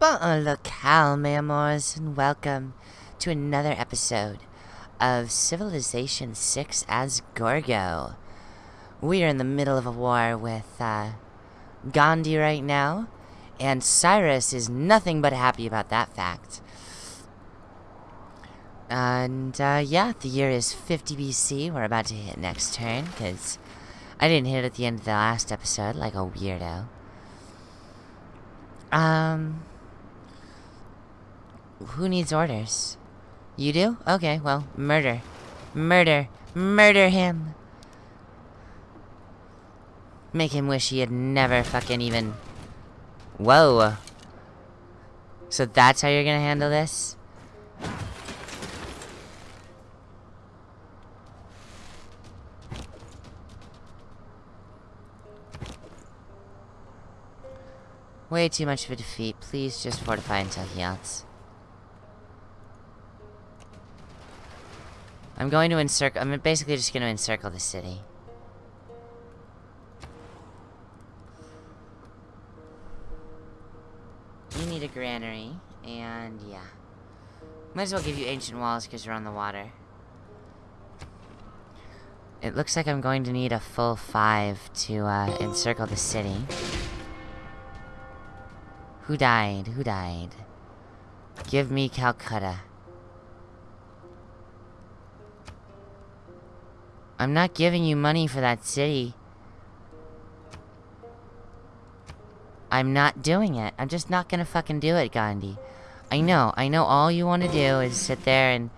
Bon locale, mes amours, and welcome to another episode of Civilization 6 as Gorgo. We are in the middle of a war with uh, Gandhi right now, and Cyrus is nothing but happy about that fact. And uh, yeah, the year is 50 BC. We're about to hit next turn, because I didn't hit it at the end of the last episode like a weirdo. Um, who needs orders? You do? Okay, well, murder. Murder. Murder him. Make him wish he had never fucking even... Whoa. So that's how you're gonna handle this? Way too much of a defeat. Please just fortify until he outs. I'm going to encircle- I'm basically just going to encircle the city. You need a granary, and yeah. Might as well give you ancient walls because you're on the water. It looks like I'm going to need a full five to uh, encircle the city. Who died? Who died? Give me Calcutta. I'm not giving you money for that city. I'm not doing it. I'm just not gonna fucking do it, Gandhi. I know. I know all you want to do is sit there and...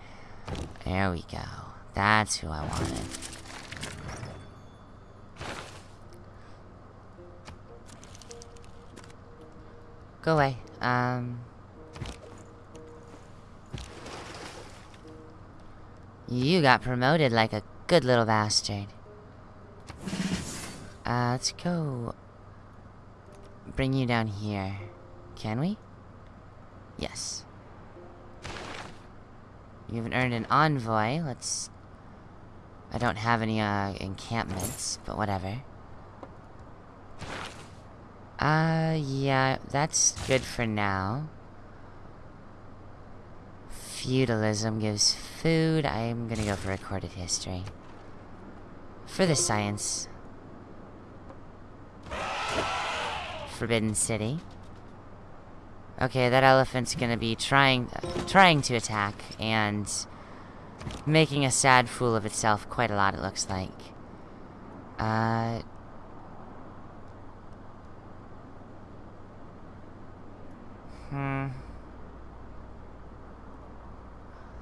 There we go. That's who I wanted. Go away. Um... You got promoted like a good little bastard. Uh, let's go... Bring you down here. Can we? Yes. You haven't earned an envoy. Let's... I don't have any, uh, encampments, but whatever. Uh, yeah, that's good for now. Feudalism gives food. I'm gonna go for recorded history. For the science. Forbidden City. Okay, that elephant's gonna be trying, trying to attack, and making a sad fool of itself quite a lot, it looks like. Uh, Hmm.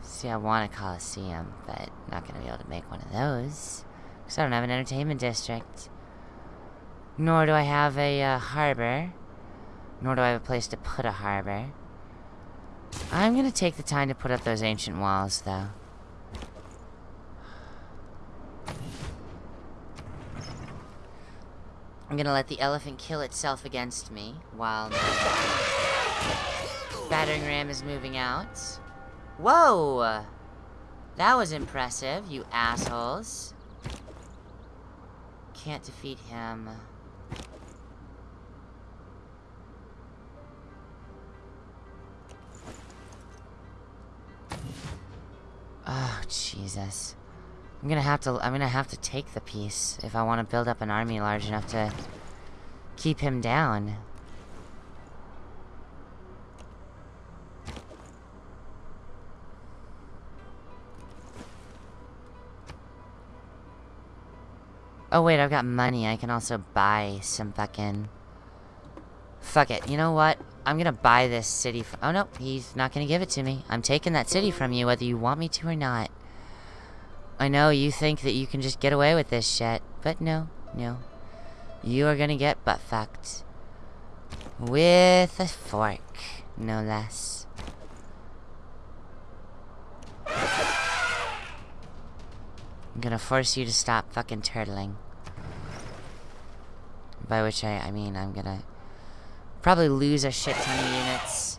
See, I want a coliseum, but not gonna be able to make one of those. Because I don't have an entertainment district. Nor do I have a uh, harbor. Nor do I have a place to put a harbor. I'm gonna take the time to put up those ancient walls, though. I'm gonna let the elephant kill itself against me, while battering ram is moving out. Whoa! That was impressive, you assholes. Can't defeat him. Oh, Jesus. I'm gonna have to- I'm gonna have to take the peace if I want to build up an army large enough to keep him down. Oh wait, I've got money. I can also buy some fucking... Fuck it. You know what? I'm gonna buy this city Oh no, he's not gonna give it to me. I'm taking that city from you whether you want me to or not. I know you think that you can just get away with this shit. But no, no. You are gonna get butt fucked. With a fork, no less. I'm gonna force you to stop fucking turtling. By which I, I mean I'm gonna probably lose a shit ton of units.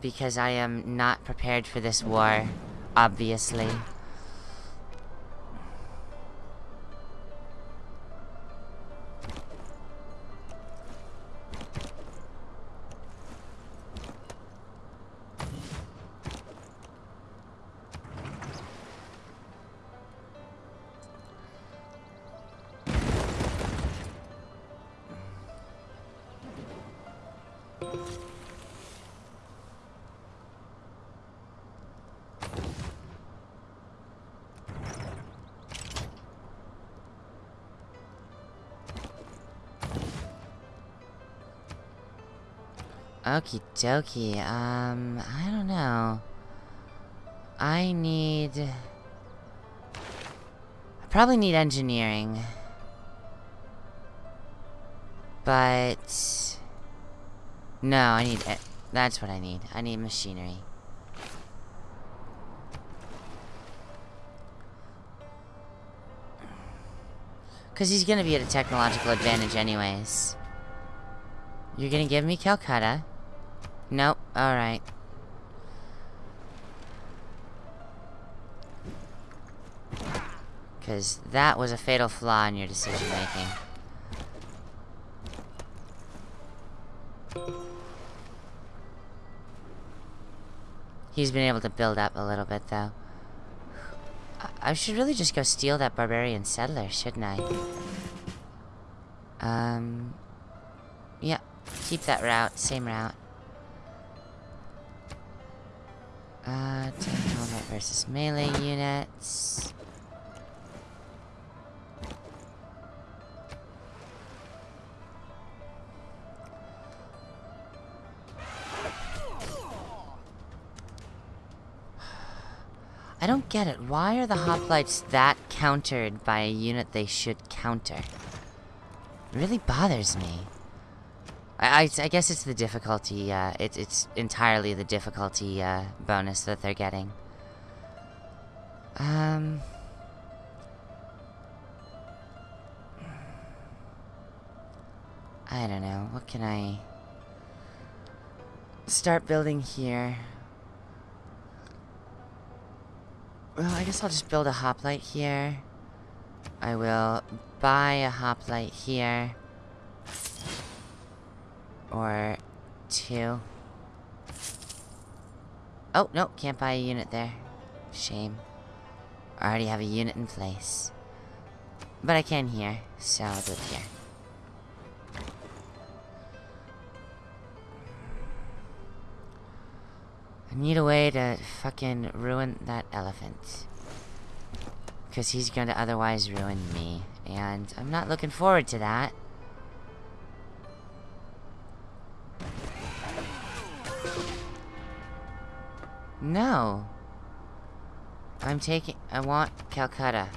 Because I am not prepared for this war, obviously. Dokie, um, I don't know. I need... I probably need engineering. But... No, I need... That's what I need. I need machinery. Because he's going to be at a technological advantage anyways. You're going to give me Calcutta? Alright. Because that was a fatal flaw in your decision making. He's been able to build up a little bit, though. I should really just go steal that barbarian settler, shouldn't I? Um... Yeah, keep that route, same route. Uh, helmet versus melee units. I don't get it. Why are the hoplites that countered by a unit they should counter? It really bothers me. I, I, guess it's the difficulty, uh, it, it's entirely the difficulty, uh, bonus that they're getting. Um... I don't know, what can I... Start building here. Well, I guess I'll just build a hoplite here. I will buy a hoplite here. Or two. Oh, no, can't buy a unit there. Shame. I already have a unit in place. But I can here, so I'll do it here. I need a way to fucking ruin that elephant. Because he's going to otherwise ruin me. And I'm not looking forward to that. No. I'm taking... I want Calcutta.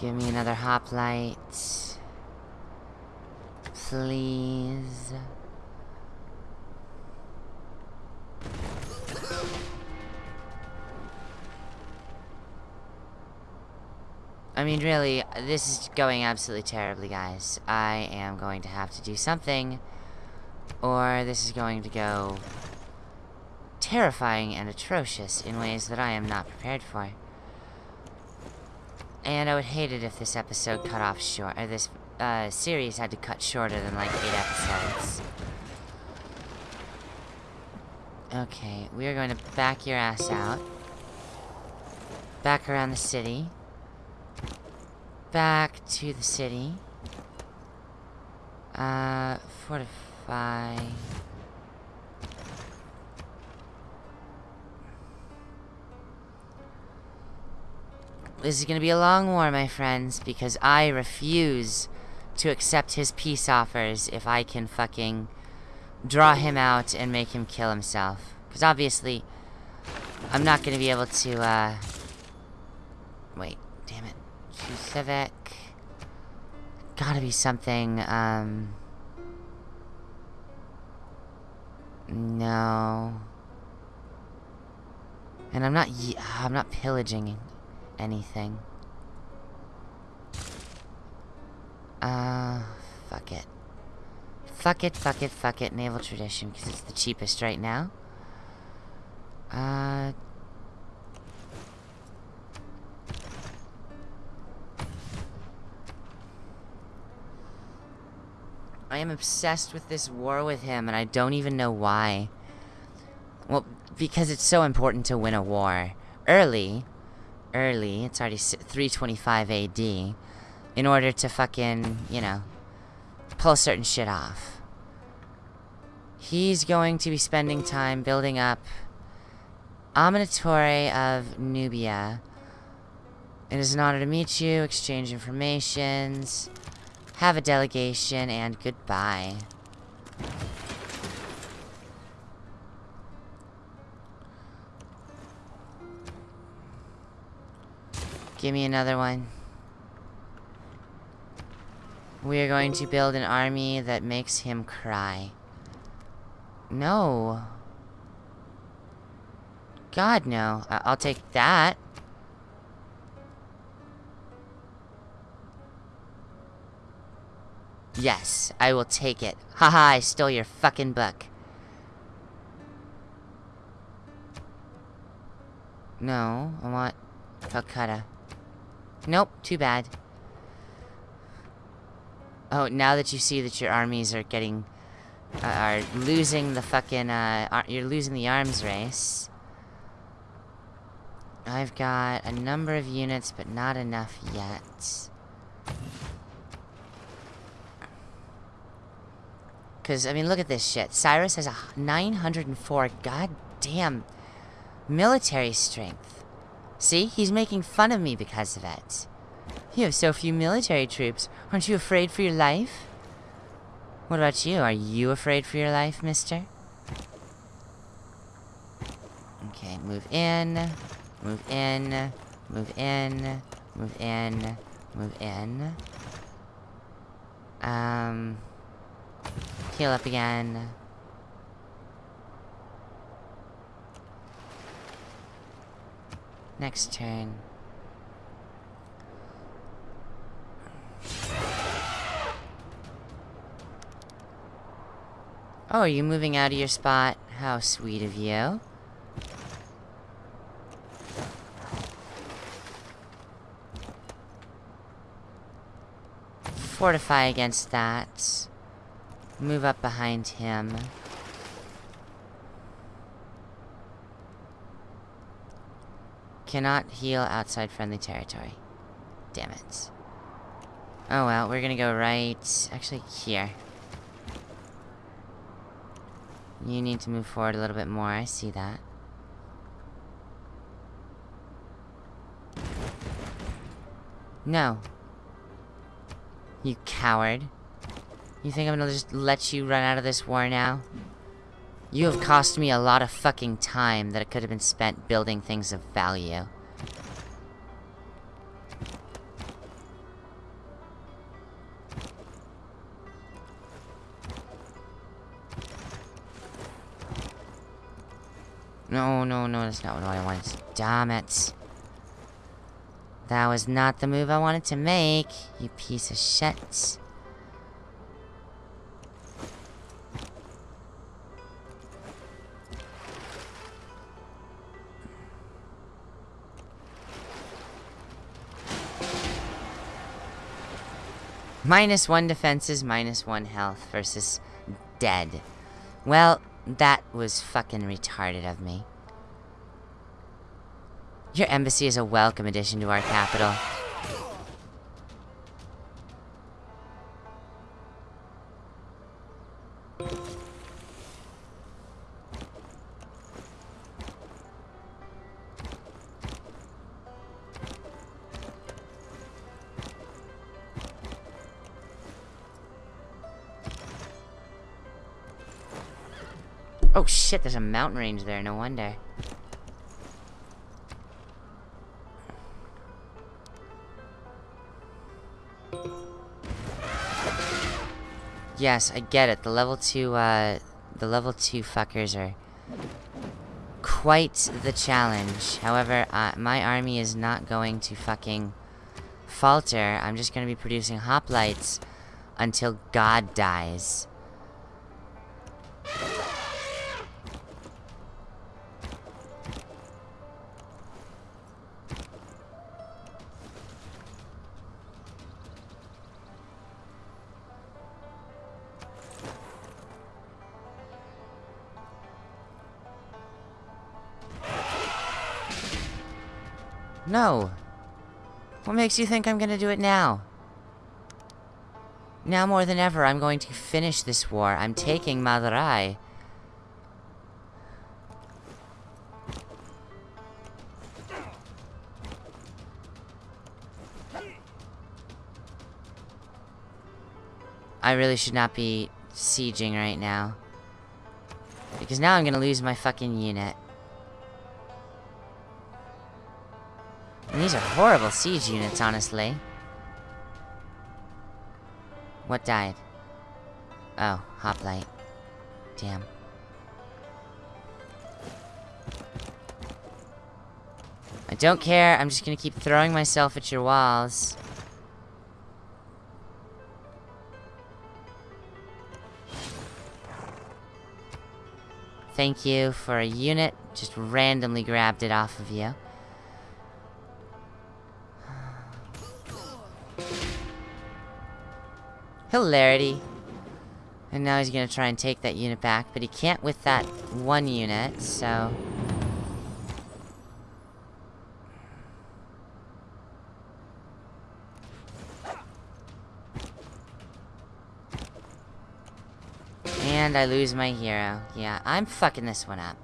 Give me another hoplite. Please. I mean, really, this is going absolutely terribly, guys. I am going to have to do something, or this is going to go terrifying and atrocious in ways that I am not prepared for. And I would hate it if this episode cut off short, or this uh, series had to cut shorter than like eight episodes. Okay, we are going to back your ass out. Back around the city. Back to the city. Uh, fortify. This is gonna be a long war, my friends, because I refuse to accept his peace offers if I can fucking draw him out and make him kill himself. Because obviously, I'm not gonna be able to, uh... Wait, damn it. Civic. Gotta be something, um... No. And I'm not, I'm not pillaging anything. Uh, fuck it. Fuck it, fuck it, fuck it, Naval Tradition, because it's the cheapest right now. Uh... I am obsessed with this war with him, and I don't even know why. Well, because it's so important to win a war. Early, early, it's already 325 AD, in order to fucking, you know, pull certain shit off. He's going to be spending time building up Amanitore of Nubia. It is an honor to meet you, exchange informations, have a delegation, and goodbye. Give me another one. We are going to build an army that makes him cry. No. God, no. I I'll take that. Yes, I will take it. Haha, I stole your fucking book. No, I want Calcutta. Nope, too bad. Oh, now that you see that your armies are getting... Uh, are losing the fucking, uh... you're losing the arms race. I've got a number of units, but not enough yet. Because, I mean, look at this shit. Cyrus has a 904 goddamn military strength. See? He's making fun of me because of it. You have so few military troops. Aren't you afraid for your life? What about you? Are you afraid for your life, mister? Okay, move in. Move in. Move in. Move in. Move in. Um... Heal up again. Next turn. Oh, are you moving out of your spot? How sweet of you. Fortify against that. Move up behind him. Cannot heal outside friendly territory. Damn it. Oh well, we're gonna go right... Actually, here. You need to move forward a little bit more, I see that. No. You coward. You think I'm gonna just let you run out of this war now? You have cost me a lot of fucking time that it could have been spent building things of value. No, no, not what I wanted. Damn it. That was not the move I wanted to make, you piece of shit. Minus one defenses, minus one health versus dead. Well, that was fucking retarded of me. Your embassy is a welcome addition to our capital. Oh shit, there's a mountain range there, no wonder. Yes, I get it. The level 2, uh, the level 2 fuckers are quite the challenge. However, uh, my army is not going to fucking falter. I'm just going to be producing hoplites until God dies. No. What makes you think I'm gonna do it now? Now more than ever, I'm going to finish this war. I'm taking Madurai. I really should not be sieging right now. Because now I'm gonna lose my fucking unit. And these are horrible siege units, honestly. What died? Oh, hoplite. Damn. I don't care, I'm just gonna keep throwing myself at your walls. Thank you for a unit. Just randomly grabbed it off of you. Hilarity. And now he's gonna try and take that unit back, but he can't with that one unit, so... And I lose my hero. Yeah, I'm fucking this one up.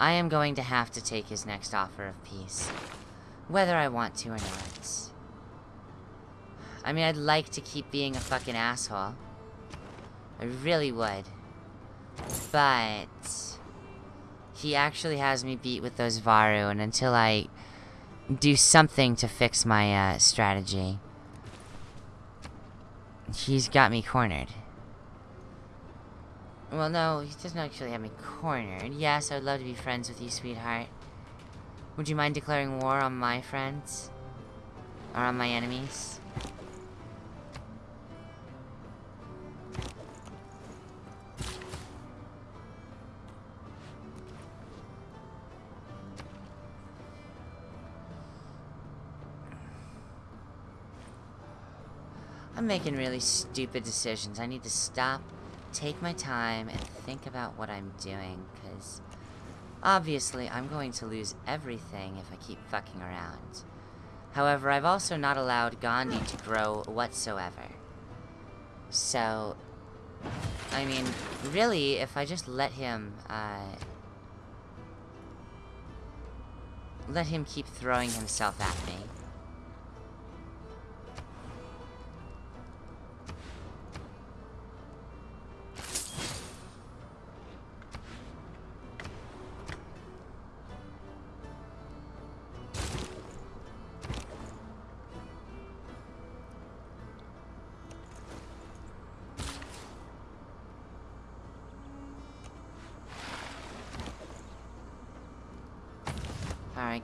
I am going to have to take his next offer of peace. Whether I want to or not. I mean, I'd like to keep being a fucking asshole. I really would. But... He actually has me beat with those Varu, and until I do something to fix my uh, strategy, he's got me cornered. Well, no, he doesn't actually have me cornered. Yes, I would love to be friends with you, sweetheart. Would you mind declaring war on my friends? Or on my enemies? I'm making really stupid decisions. I need to stop take my time and think about what I'm doing, because obviously I'm going to lose everything if I keep fucking around. However, I've also not allowed Gandhi to grow whatsoever. So, I mean, really, if I just let him, uh, let him keep throwing himself at me,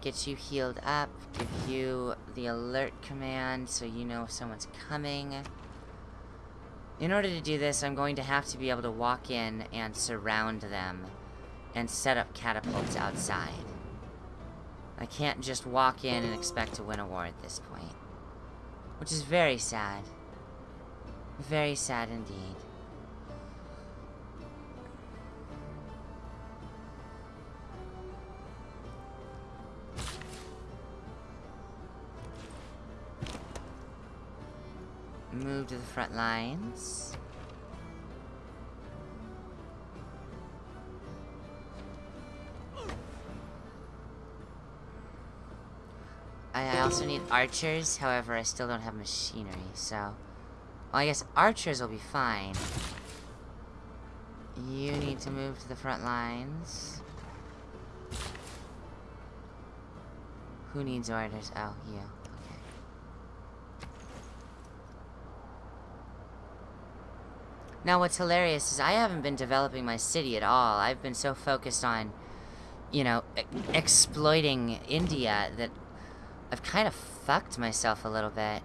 get you healed up, give you the alert command so you know if someone's coming. In order to do this, I'm going to have to be able to walk in and surround them and set up catapults outside. I can't just walk in and expect to win a war at this point. Which is very sad. Very sad indeed. Move to the front lines. I also need archers, however, I still don't have machinery, so... Well, I guess archers will be fine. You need to move to the front lines. Who needs orders? Oh, you. Now, what's hilarious is I haven't been developing my city at all. I've been so focused on, you know, e exploiting India that I've kind of fucked myself a little bit.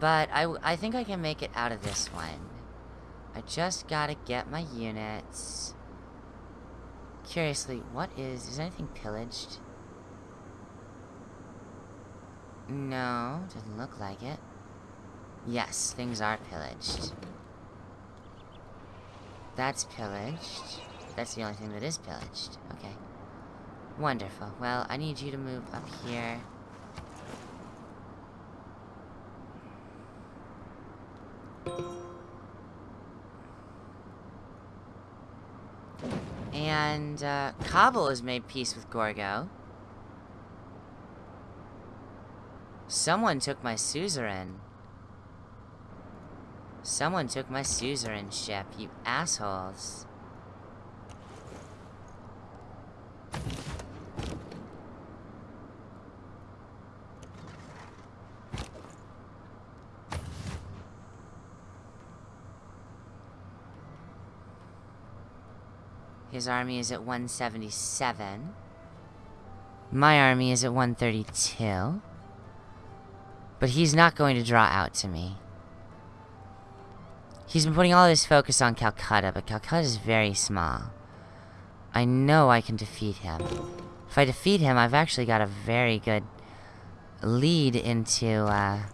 But I, I think I can make it out of this one. I just gotta get my units. Curiously, what is... Is anything pillaged? No, doesn't look like it. Yes, things are pillaged. That's pillaged. That's the only thing that is pillaged. Okay. Wonderful. Well, I need you to move up here. And, uh, Kabul has made peace with Gorgo. Someone took my suzerain. Someone took my suzerain ship, you assholes. His army is at 177. My army is at 132. But he's not going to draw out to me. He's been putting all his focus on Calcutta, but Calcutta is very small. I know I can defeat him. If I defeat him, I've actually got a very good lead into, uh...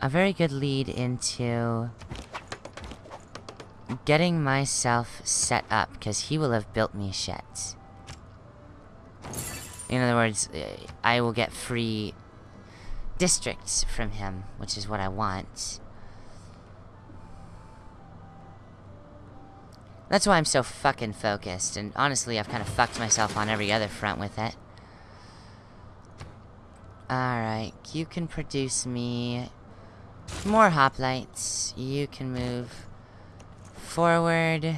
A very good lead into... Getting myself set up, because he will have built me shit. In other words, eh, I will get free districts from him, which is what I want. That's why I'm so fucking focused, and honestly, I've kind of fucked myself on every other front with it. Alright, you can produce me more hoplites. You can move forward.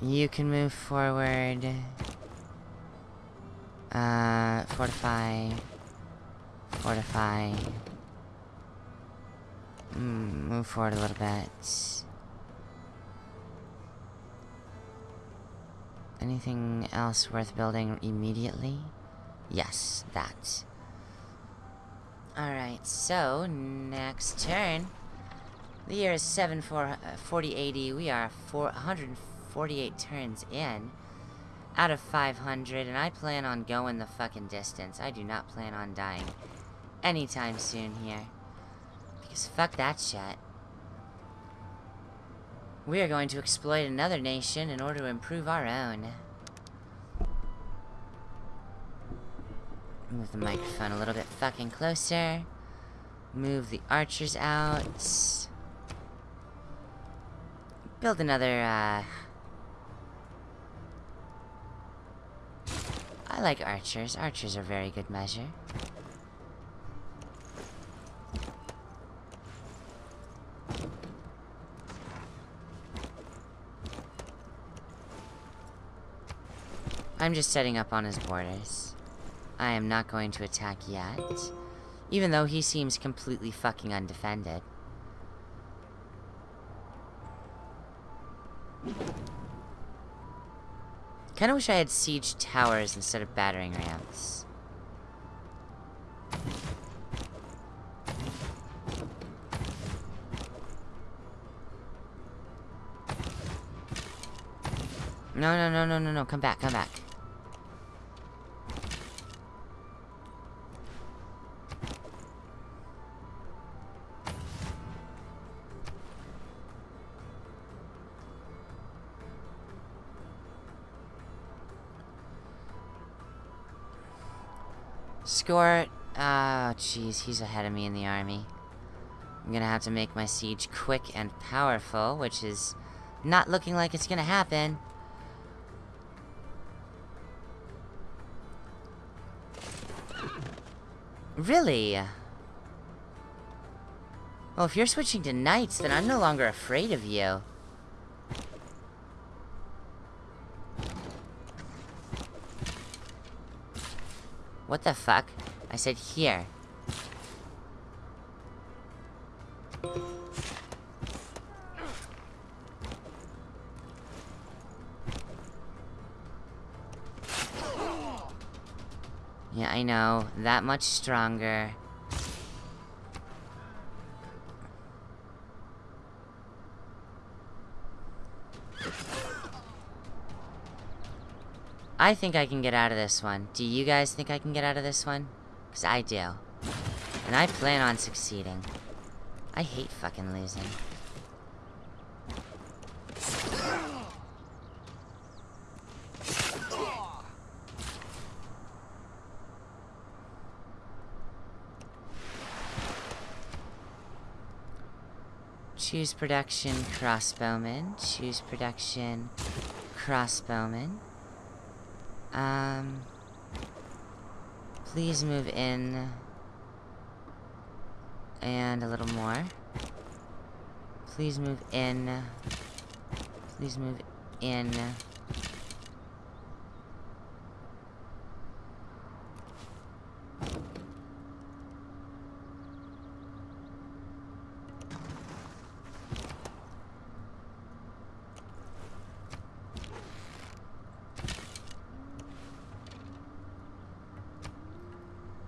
You can move forward. Uh, fortify. Fortify. Mm, move forward a little bit. Anything else worth building immediately? Yes, that. Alright, so, next turn. The year is 7 4, uh, 40 80. We are 448 turns in. Out of 500, and I plan on going the fucking distance. I do not plan on dying anytime soon here. Because fuck that shit. We are going to exploit another nation in order to improve our own. Move the microphone a little bit fucking closer. Move the archers out. Build another, uh... I like archers. Archers are very good measure. I'm just setting up on his borders. I am not going to attack yet. Even though he seems completely fucking undefended. I kinda wish I had siege towers instead of battering rams. No, no, no, no, no, no, come back, come back. Oh, jeez, he's ahead of me in the army. I'm gonna have to make my siege quick and powerful, which is not looking like it's gonna happen. Really? Well, if you're switching to knights, then I'm no longer afraid of you. What the fuck? I said here. Yeah, I know. That much stronger. I think I can get out of this one. Do you guys think I can get out of this one? Because I do. And I plan on succeeding. I hate fucking losing. Choose production crossbowman. Choose production crossbowman. Um, please move in and a little more. Please move in. Please move in.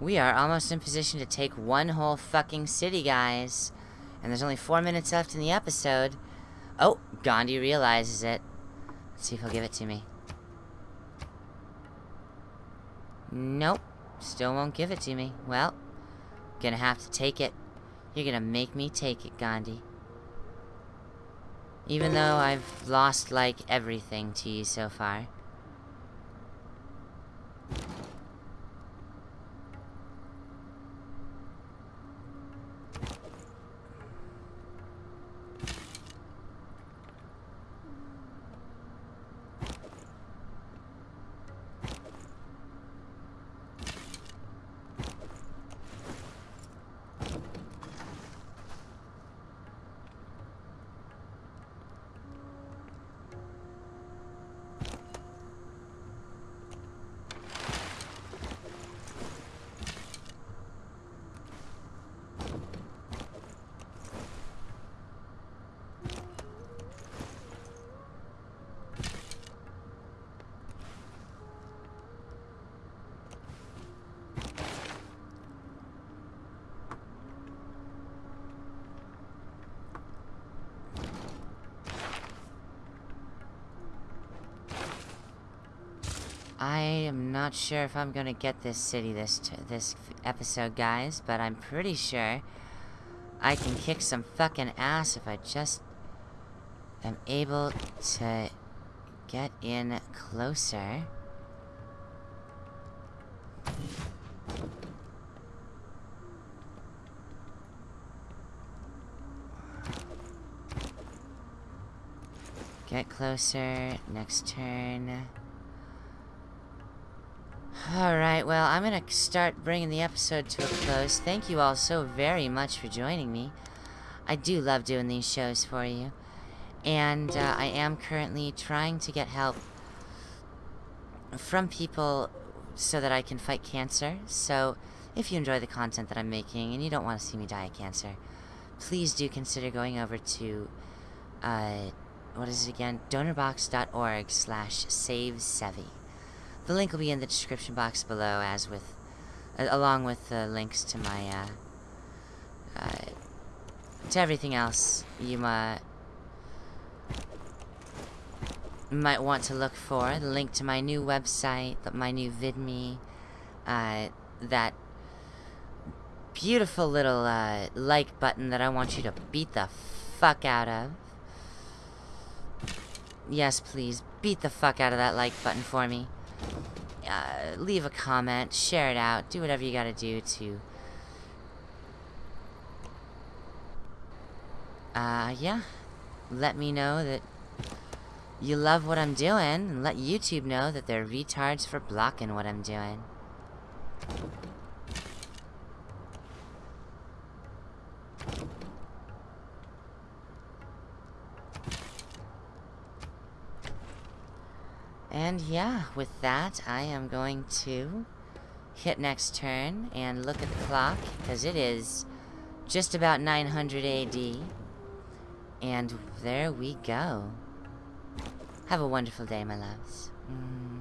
We are almost in position to take one whole fucking city, guys. And there's only four minutes left in the episode. Oh, Gandhi realizes it. Let's see if he'll give it to me. Nope. Still won't give it to me. Well, gonna have to take it. You're gonna make me take it, Gandhi. Even though I've lost, like, everything to you so far. I am not sure if I'm gonna get this city this this episode, guys, but I'm pretty sure I can kick some fucking ass if I just am able to get in closer. Get closer, next turn. Alright, well, I'm gonna start bringing the episode to a close. Thank you all so very much for joining me. I do love doing these shows for you. And uh, I am currently trying to get help from people so that I can fight cancer. So, if you enjoy the content that I'm making and you don't want to see me die of cancer, please do consider going over to, uh, what is it again? Donorbox.org slash savesevi. The link will be in the description box below, as with, uh, along with the links to my, uh, uh, to everything else you might might want to look for. The link to my new website, my new VidMe, uh, that beautiful little uh, like button that I want you to beat the fuck out of. Yes, please, beat the fuck out of that like button for me uh, leave a comment, share it out, do whatever you gotta do to... Uh, yeah. Let me know that you love what I'm doing, and let YouTube know that they're retards for blocking what I'm doing. And yeah, with that, I am going to hit next turn and look at the clock, because it is just about 900 AD. And there we go. Have a wonderful day, my loves. Mwah.